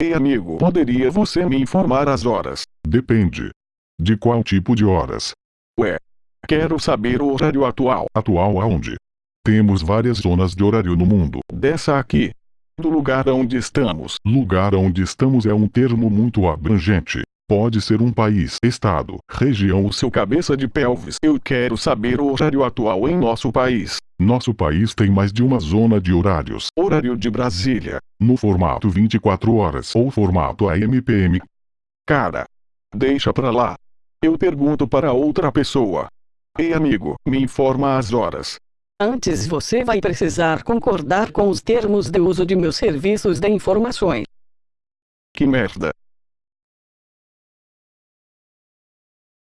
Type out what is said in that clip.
Ei amigo, poderia você me informar as horas? Depende. De qual tipo de horas? Ué. Quero saber o horário atual. Atual aonde? Temos várias zonas de horário no mundo. Dessa aqui. Do lugar onde estamos. Lugar onde estamos é um termo muito abrangente. Pode ser um país, estado, região ou seu cabeça de pelvis. Eu quero saber o horário atual em nosso país. Nosso país tem mais de uma zona de horários. Horário de Brasília. No formato 24 horas ou formato AMPM. Cara. Deixa pra lá. Eu pergunto para outra pessoa. Ei amigo, me informa as horas. Antes você vai precisar concordar com os termos de uso de meus serviços de informações. Que merda.